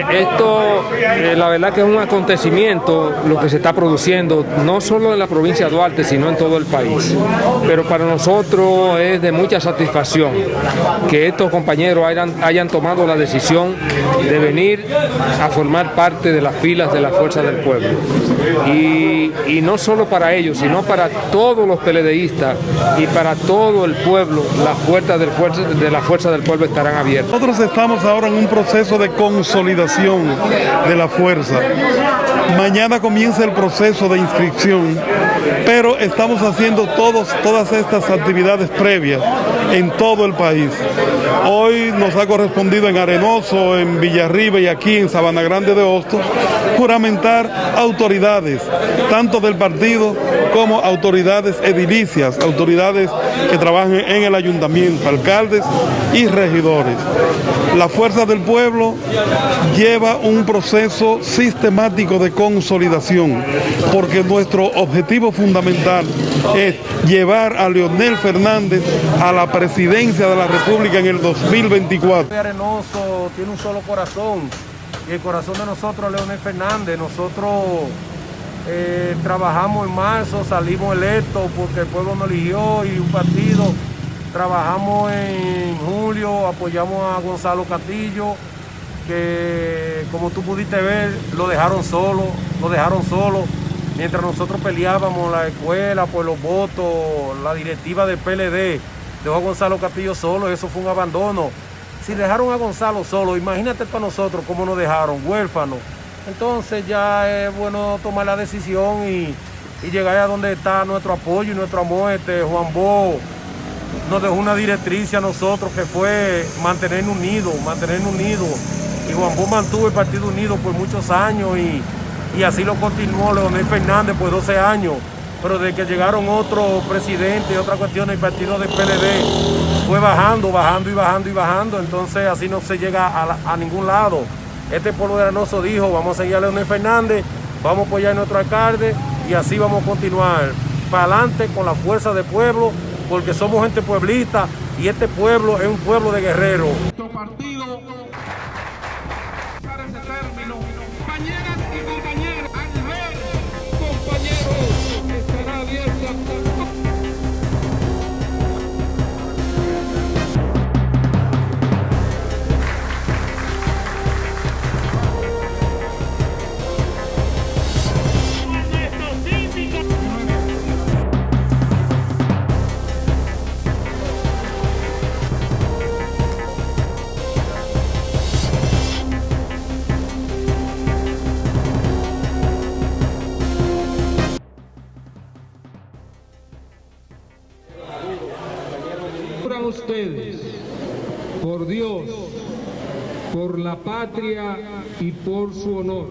Eh, esto, eh, la verdad que es un acontecimiento lo que se está produciendo, no solo en la provincia de Duarte, sino en todo el país. Pero para nosotros es de mucha satisfacción que estos compañeros hayan, hayan tomado la decisión de venir a formar parte de las filas de la Fuerza del Pueblo. Y, no solo para ellos, sino para todos los peledeístas y para todo el pueblo, las puertas del fuerza, de la Fuerza del Pueblo estarán abiertas. Nosotros estamos ahora en un proceso de consolidación de la fuerza. Mañana comienza el proceso de inscripción, pero estamos haciendo todos, todas estas actividades previas en todo el país. Hoy nos ha correspondido en Arenoso, en Villarriba y aquí en Sabana Grande de Hostos juramentar autoridades, tanto del partido como autoridades edilicias, autoridades que trabajan en el ayuntamiento, alcaldes y regidores. La Fuerza del Pueblo lleva un proceso sistemático de consolidación, porque nuestro objetivo fundamental es llevar a Leonel Fernández a la presidencia de la República en el 2024. Arenoso tiene un solo corazón, y el corazón de nosotros Leonel Fernández. Nosotros eh, trabajamos en marzo, salimos electos porque el pueblo nos eligió y un partido. Trabajamos en julio, apoyamos a Gonzalo Castillo, que como tú pudiste ver, lo dejaron solo, lo dejaron solo. Mientras nosotros peleábamos la escuela por los votos, la directiva del PLD, dejó a Gonzalo Castillo solo, eso fue un abandono. Si dejaron a Gonzalo solo, imagínate para nosotros cómo nos dejaron, huérfanos. Entonces ya es bueno tomar la decisión y, y llegar a donde está nuestro apoyo y nuestro amor. Este, Juan Bo nos dejó una directriz a nosotros que fue mantenernos unidos, mantenernos unidos. Y Juan Bo mantuvo el Partido Unido por muchos años y, y así lo continuó Leonel Fernández por 12 años. Pero de que llegaron otros presidentes y otra cuestión, el partido del PLD fue bajando, bajando y bajando y bajando. Entonces así no se llega a, ningún lado. Este pueblo de dijo, vamos a seguir a Leonel Fernández, vamos a apoyar a nuestro alcalde y así vamos a continuar para adelante con la fuerza del pueblo, porque somos gente pueblista y este pueblo es un pueblo de guerreros. Ese término. Por Dios, por la patria y por su honor,